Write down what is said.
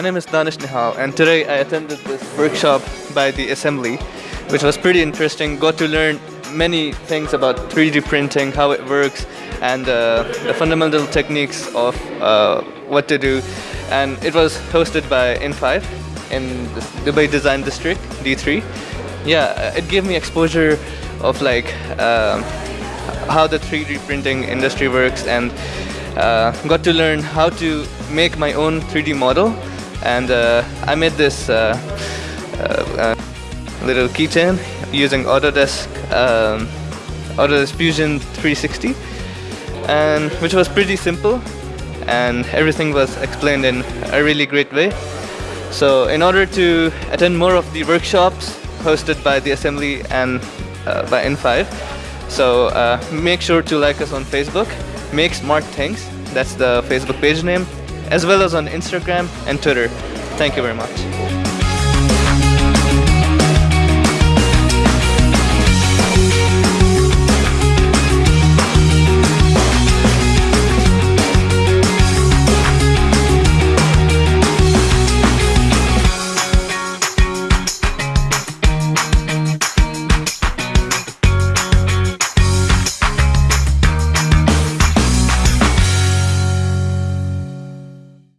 name is Danish Nihal, and today I attended this workshop by the Assembly, which was pretty interesting. Got to learn many things about 3D printing, how it works, and uh, the fundamental techniques of uh, what to do. And it was hosted by in5 in Dubai Design District, D3. Yeah, it gave me exposure of like um, how the 3D printing industry works and uh, got to learn how to make my own 3D model and uh, I made this uh, uh, uh little keychain using Autodesk um, Autodesk Fusion 360 and which was pretty simple and everything was explained in a really great way. So in order to attend more of the workshops hosted by the assembly and uh, by in5 so make sure to like us on Facebook make smart things that's the Facebook page name, as well as on Instagram and Twitter. Thank you very much.